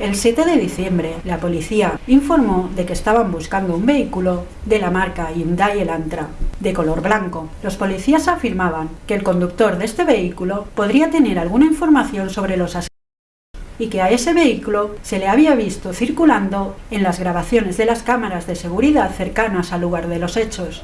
El 7 de diciembre, la policía informó de que estaban buscando un vehículo de la marca Hyundai Elantra, de color blanco. Los policías afirmaban que el conductor de este vehículo podría tener alguna información sobre los asesinatos y que a ese vehículo se le había visto circulando en las grabaciones de las cámaras de seguridad cercanas al lugar de los hechos.